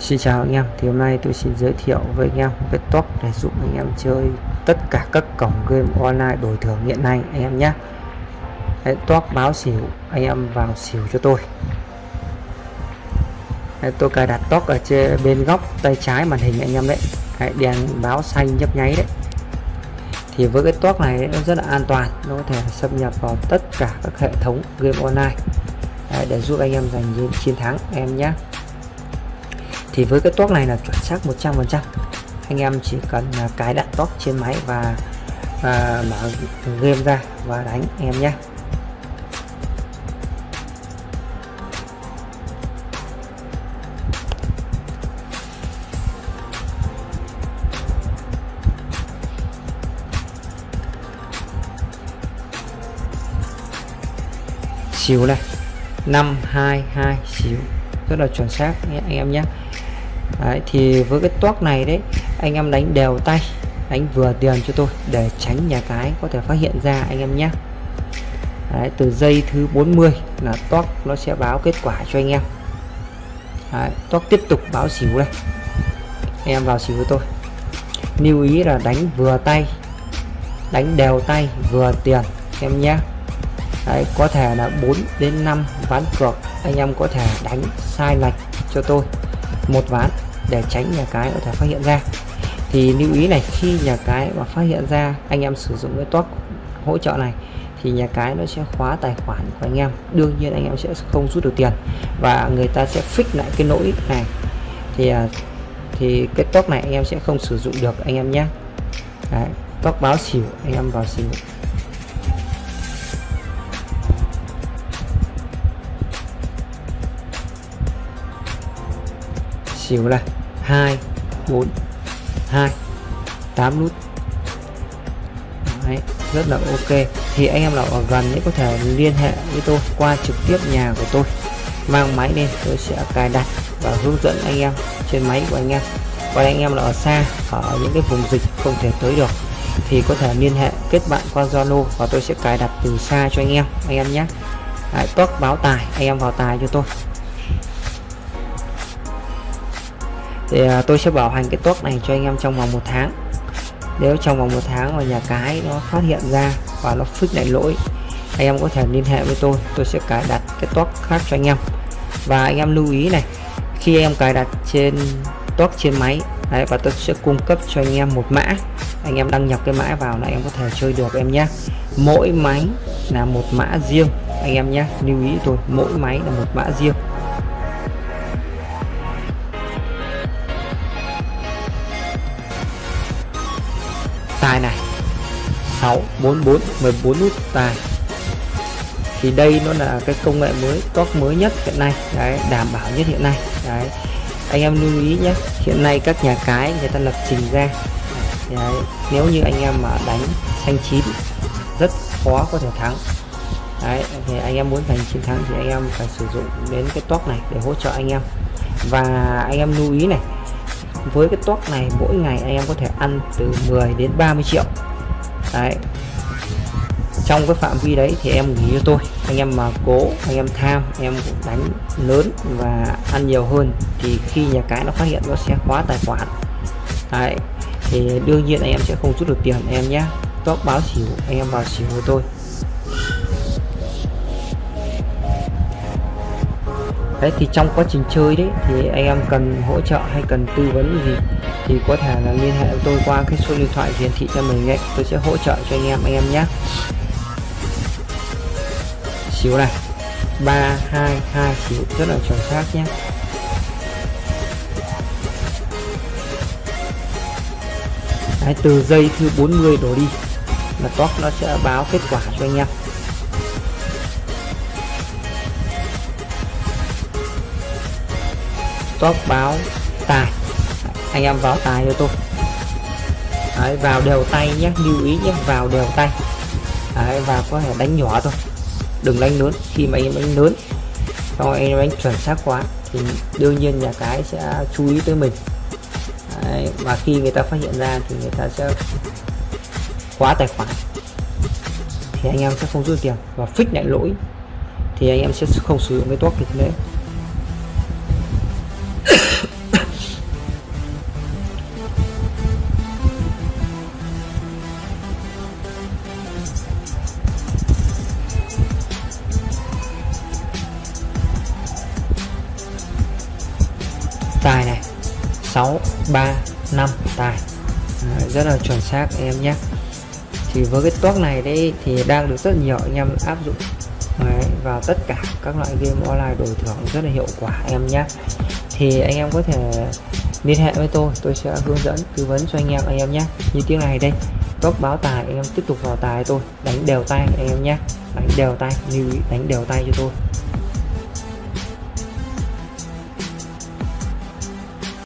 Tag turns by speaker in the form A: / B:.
A: Xin chào anh em, thì hôm nay tôi xin giới thiệu với anh em một cái top để giúp anh em chơi tất cả các cổng game online đổi thưởng hiện nay anh em nhé. Đấy, top báo xỉu, anh em vào xỉu cho tôi. Đấy, tôi cài đặt top ở trên bên góc tay trái màn hình anh em đấy. Đấy, đèn báo xanh nhấp nháy đấy. Thì với cái top này nó rất là an toàn, nó có thể xâm nhập vào tất cả các hệ thống game online đấy, để giúp anh em giành chiến thắng em nhé thì với cái toác này là chuẩn xác 100% anh em chỉ cần là cài đặt toác trên máy và, và mở game ra và đánh em nhé. Xíu này. 522 xíu. Rất là chuẩn xác anh em nhé đấy, thì với cái toác này đấy anh em đánh đều tay đánh vừa tiền cho tôi để tránh nhà cái có thể phát hiện ra anh em nhé đấy, từ dây thứ 40 là toác nó sẽ báo kết quả cho anh em. Đấy, toác tiếp tục báo xỉu đây. Em vào xỉu với tôi. Lưu ý là đánh vừa tay đánh đều tay vừa tiền em nhé Đấy, có thể là 4 đến 5 ván cược anh em có thể đánh sai lệch cho tôi một ván để tránh nhà cái có thể phát hiện ra. Thì lưu ý này khi nhà cái mà phát hiện ra anh em sử dụng cái top hỗ trợ này thì nhà cái nó sẽ khóa tài khoản của anh em. Đương nhiên anh em sẽ không rút được tiền và người ta sẽ fix lại cái lỗi này. Thì à, thì cái top này anh em sẽ không sử dụng được anh em nhé. Đấy, top báo xỉu anh em vào xỉu. Xỉu là 2 4 2 8 nút. Đấy, rất là ok. Thì anh em nào ở gần ấy có thể liên hệ với tôi qua trực tiếp nhà của tôi. Mang máy lên tôi sẽ cài đặt và hướng dẫn anh em trên máy của anh em. Còn anh em là ở xa ở những cái vùng dịch không thể tới được thì có thể liên hệ kết bạn qua Zalo và tôi sẽ cài đặt từ xa cho anh em anh em nhé. Đấy, tốt báo tài anh em vào tài cho tôi. Thì à, tôi sẽ bảo hành cái tốt này cho anh em trong vòng một tháng. Nếu trong vòng một tháng mà nhà cái nó phát hiện ra và nó fix lại lỗi anh em có thể liên hệ với tôi tôi sẽ cài đặt cái tốt khác cho anh em. Và anh em lưu ý này khi em cài đặt trên tốt trên máy đấy và tôi sẽ cung cấp cho anh em một mã anh em đăng nhập cái mã vào là em có thể chơi được em nhé. Mỗi máy là một mã riêng anh em nhé lưu ý tôi mỗi máy là một mã riêng. Tài này. 6 44 14 nút tài. Thì đây nó là cái công nghệ mới top mới nhất hiện nay. Đấy đảm bảo nhất hiện nay. Đấy anh em lưu ý nhé. Hiện nay các nhà cái người ta lập trình ra. Đấy, nếu như anh em mà đánh xanh chín rất khó có thể thắng. Đấy thì anh em muốn giành chiến thắng thì anh em phải sử dụng đến cái top này để hỗ trợ anh em. Và anh em lưu ý này với cái toát này, mỗi ngày anh em có thể ăn từ 10 đến 30 triệu. Đấy. Trong cái phạm vi đấy thì em nghỉ cho tôi. Anh em mà cố, anh em tham em cũng đánh lớn và ăn nhiều hơn thì khi nhà cái nó phát hiện nó sẽ khóa tài khoản. Đấy. Thì đương nhiên anh em sẽ không rút được tiền em nhé. Top báo xỉu, anh em vào xỉu với tôi. Đấy thì trong quá trình chơi đấy thì anh em cần hỗ trợ hay cần tư vấn gì thì có thể là liên hệ với tôi qua cái số điện thoại hiển thị cho mình ấy. Tôi sẽ hỗ trợ cho anh em anh em nhé. Xíu này. 322 xíu. Rất là chuẩn xác nhé. Đấy, từ giây thứ 40 đổ đi là top nó sẽ báo kết quả cho anh em. Top báo tài. Anh em vào tài cho tôi. Đấy, vào đều tay nhé lưu ý nhé vào đều tay. Đấy, và có thể đánh nhỏ thôi. Đừng đánh lớn khi mà anh em đánh lớn xong anh em đánh chuẩn xác quá thì đương nhiên nhà cái sẽ chú ý tới mình. Đấy, và khi người ta phát hiện ra thì người ta sẽ khóa tài khoản. Thì anh em sẽ không rút tiền. Và fix lại lỗi thì anh em sẽ không sử dụng cái token đấy 6 3 5 tài. Đấy, rất là chuẩn xác em nhé. Thì với cái toác này đấy thì đang được rất nhiều anh em áp dụng. Đấy, vào tất cả các loại game online đổi thưởng rất là hiệu quả em nhé. Thì anh em có thể liên hệ với tôi tôi sẽ hướng dẫn tư vấn cho anh em anh em nhé. Như tiếng này đây toác báo tài anh em tiếp tục vào tài tôi đánh đều tay anh em nhé. Đánh đều tay lưu ý đánh đều tay cho tôi.